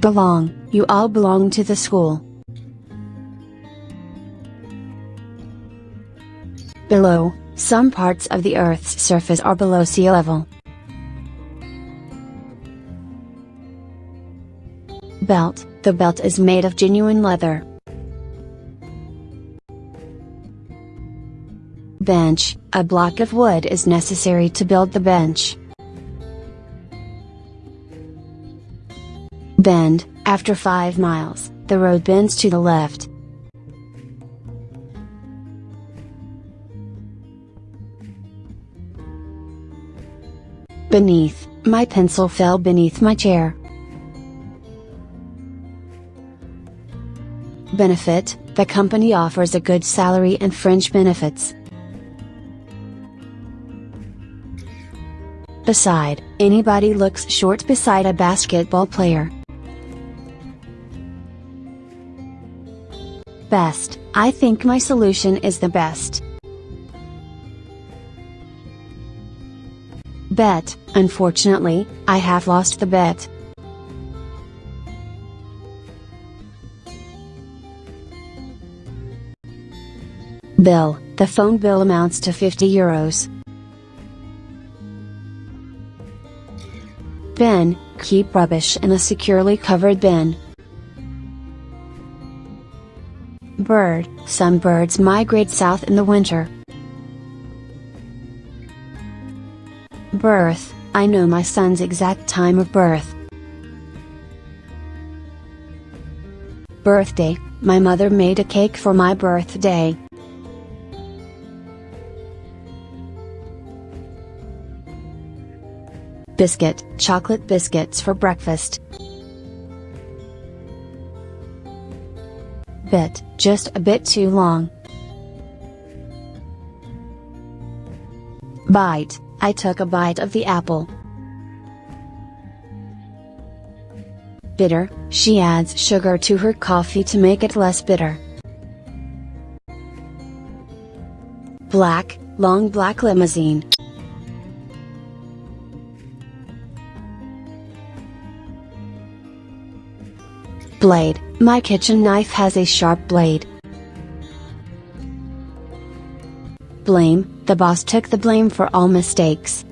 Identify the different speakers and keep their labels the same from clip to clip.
Speaker 1: Belong, you all belong to the school. Below, some parts of the Earth's surface are below sea level. Belt, the belt is made of genuine leather. Bench, a block of wood is necessary to build the bench. Bend, after 5 miles, the road bends to the left. Beneath, my pencil fell beneath my chair. Benefit, the company offers a good salary and fringe benefits. Beside, anybody looks short beside a basketball player. Best, I think my solution is the best. Bet, unfortunately, I have lost the bet. Bill, the phone bill amounts to 50 euros. Bin, keep rubbish in a securely covered bin. Bird, some birds migrate south in the winter. Birth, I know my son's exact time of birth. Birthday, my mother made a cake for my birthday. Biscuit, chocolate biscuits for breakfast. Bit, just a bit too long. Bite, I took a bite of the apple. Bitter, she adds sugar to her coffee to make it less bitter. Black, long black limousine. Blade, my kitchen knife has a sharp blade. Blame, the boss took the blame for all mistakes.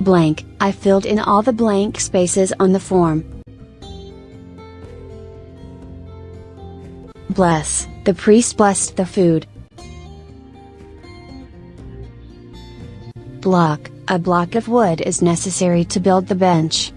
Speaker 1: Blank, I filled in all the blank spaces on the form. Bless, the priest blessed the food. Block, a block of wood is necessary to build the bench.